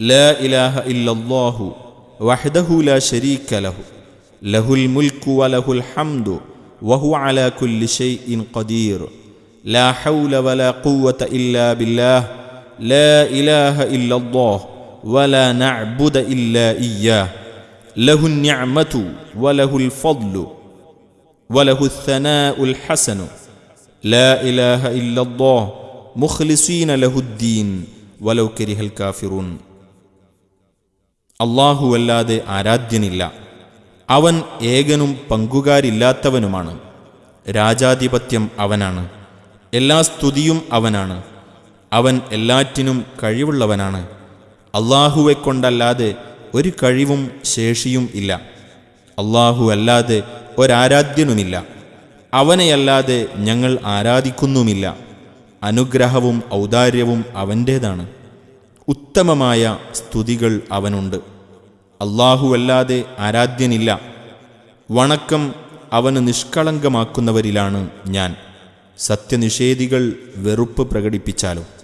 لا إله إلا الله وحده لا شريك له. له الملك وله الحمد وهو على كل شيء قدير. لا حول ولا قوة إلا بالله. لا إله إلا الله ولا نعبد إلا إياه. له النعمة وله الفضل وله الثناء الحسن. لا إله إلا الله. مخلصين له الدين. ولو كره الكافرون. അല്ലാഹുവല്ലാതെ ആരാധ്യനില്ല. അവൻ ഏകനും പങ്കുകാരില്ലാത്തവനുമാണ്. രാജാധിപത്യം അവനാണ്. എല്ലാ സ്തുതിയും അവനാണ്. അവൻ എല്ലാറ്റിനും കഴിവുള്ളവനാണ്. അള്ളാഹുവെ കൊണ്ടല്ലാതെ ഒരു കഴിവും ശേഷിയും ഇല്ല. അള്ളാഹു അല്ലാതെ ഒരാരാധ്യനുമില്ല. അവനെയല്ലാതെ ഞങ്ങൾ ആരാധിക്കുന്നുമില്ല. അനുഗ്രഹവും ഔദാര്യവും അവന്റേതാണ് ഉത്തമമായ സ്തുതികൾ അവനുണ്ട്. അല്ലാഹുവല്ലാതെ ആരാധ്യനില്ല. വണക്കം അവന് നിഷ്കളങ്കമാക്കുന്നവരിലാണ് ഞാൻ. സത്യനിഷേധികൾ വെറുപ്പ് പ്രകടിപ്പിച്ചാലും.